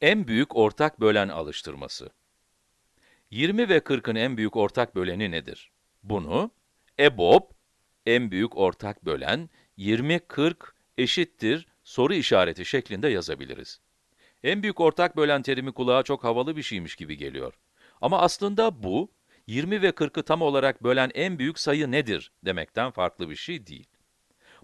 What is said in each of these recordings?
En büyük ortak bölen alıştırması. 20 ve 40'ın en büyük ortak böleni nedir? Bunu, EBOB, en büyük ortak bölen, 20-40 eşittir soru işareti şeklinde yazabiliriz. En büyük ortak bölen terimi kulağa çok havalı bir şeymiş gibi geliyor. Ama aslında bu, 20 ve 40'ı tam olarak bölen en büyük sayı nedir demekten farklı bir şey değil.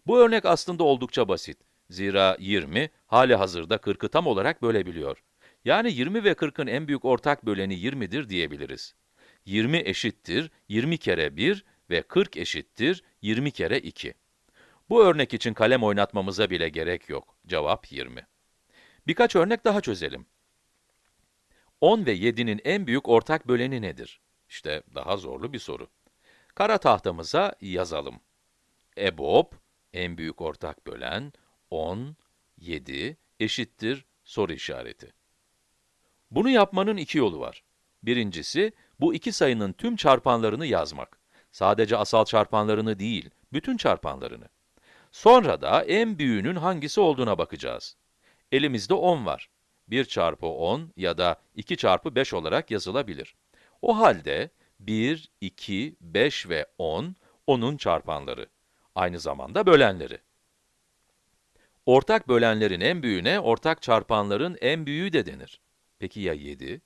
Bu örnek aslında oldukça basit. Zira 20, hali hazırda 40'ı tam olarak bölebiliyor. Yani 20 ve 40'ın en büyük ortak böleni 20'dir diyebiliriz. 20 eşittir 20 kere 1 ve 40 eşittir 20 kere 2. Bu örnek için kalem oynatmamıza bile gerek yok. Cevap 20. Birkaç örnek daha çözelim. 10 ve 7'nin en büyük ortak böleni nedir? İşte daha zorlu bir soru. Kara tahtamıza yazalım. EBOB, en büyük ortak bölen, 10, 7 eşittir soru işareti. Bunu yapmanın iki yolu var. Birincisi, bu iki sayının tüm çarpanlarını yazmak. Sadece asal çarpanlarını değil, bütün çarpanlarını. Sonra da en büyüğünün hangisi olduğuna bakacağız. Elimizde 10 var. 1 çarpı 10 ya da 2 çarpı 5 olarak yazılabilir. O halde 1, 2, 5 ve 10, onun çarpanları. Aynı zamanda bölenleri. Ortak bölenlerin en büyüğüne ortak çarpanların en büyüğü de denir. Peki ya 7?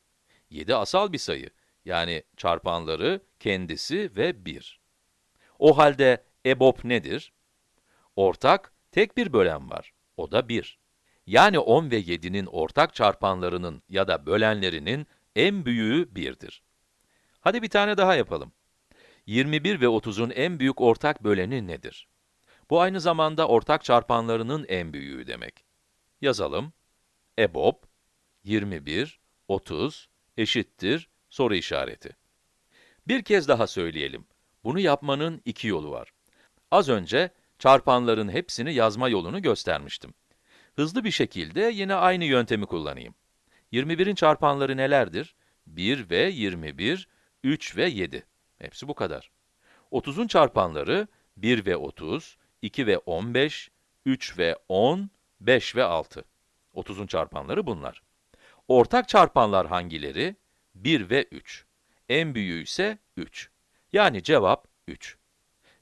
7 asal bir sayı. Yani çarpanları kendisi ve 1. O halde EBOB nedir? Ortak, tek bir bölen var. O da 1. Yani 10 ve 7'nin ortak çarpanlarının ya da bölenlerinin en büyüğü 1'dir. Hadi bir tane daha yapalım. 21 ve 30'un en büyük ortak böleni nedir? Bu aynı zamanda ortak çarpanlarının en büyüğü demek. Yazalım. EBOB 21, 30 eşittir soru işareti. Bir kez daha söyleyelim. Bunu yapmanın iki yolu var. Az önce çarpanların hepsini yazma yolunu göstermiştim. Hızlı bir şekilde yine aynı yöntemi kullanayım. 21'in çarpanları nelerdir? 1 ve 21, 3 ve 7. Hepsi bu kadar. 30'un çarpanları 1 ve 30, 2 ve 15, 3 ve 10, 5 ve 6. 30'un çarpanları bunlar. Ortak çarpanlar hangileri? 1 ve 3. En büyüğü ise 3. Yani cevap 3.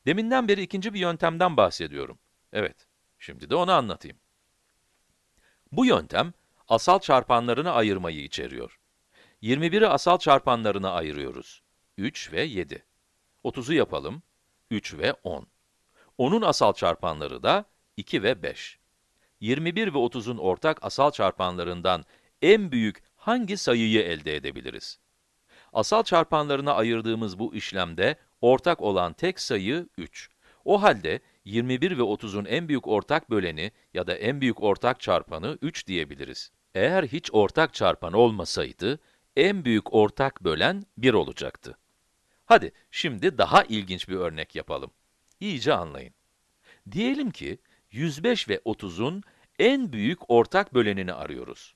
Deminden beri ikinci bir yöntemden bahsediyorum. Evet, şimdi de onu anlatayım. Bu yöntem, asal çarpanlarını ayırmayı içeriyor. 21'i asal çarpanlarına ayırıyoruz. 3 ve 7. 30'u yapalım. 3 ve 10. Onun asal çarpanları da 2 ve 5. 21 ve 30'un ortak asal çarpanlarından en büyük hangi sayıyı elde edebiliriz? Asal çarpanlarına ayırdığımız bu işlemde ortak olan tek sayı 3. O halde 21 ve 30'un en büyük ortak böleni ya da en büyük ortak çarpanı 3 diyebiliriz. Eğer hiç ortak çarpan olmasaydı, en büyük ortak bölen 1 olacaktı. Hadi şimdi daha ilginç bir örnek yapalım. İyice anlayın. Diyelim ki 105 ve 30'un en büyük ortak bölenini arıyoruz.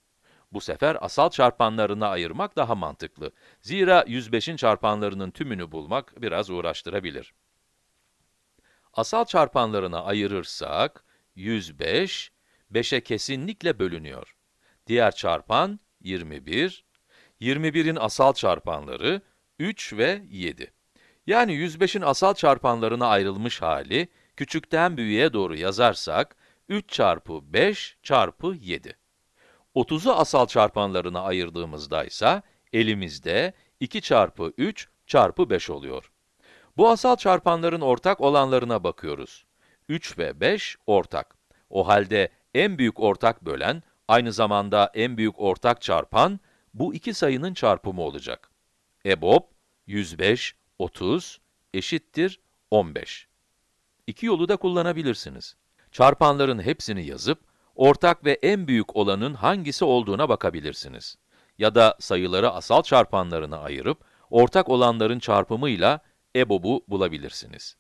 Bu sefer asal çarpanlarına ayırmak daha mantıklı. Zira 105'in çarpanlarının tümünü bulmak biraz uğraştırabilir. Asal çarpanlarına ayırırsak, 105, 5'e kesinlikle bölünüyor. Diğer çarpan 21, 21'in asal çarpanları 3 ve 7. Yani 105'in asal çarpanlarına ayrılmış hali, küçükten büyüğe doğru yazarsak, 3 çarpı 5 çarpı 7. 30'u asal çarpanlarına ayırdığımızda ise, elimizde 2 çarpı 3 çarpı 5 oluyor. Bu asal çarpanların ortak olanlarına bakıyoruz. 3 ve 5 ortak. O halde en büyük ortak bölen, aynı zamanda en büyük ortak çarpan, bu iki sayının çarpımı olacak. EBOB, 105, 30 eşittir 15. İki yolu da kullanabilirsiniz. Çarpanların hepsini yazıp, ortak ve en büyük olanın hangisi olduğuna bakabilirsiniz. Ya da sayıları asal çarpanlarına ayırıp, ortak olanların çarpımıyla EBOB'u bulabilirsiniz.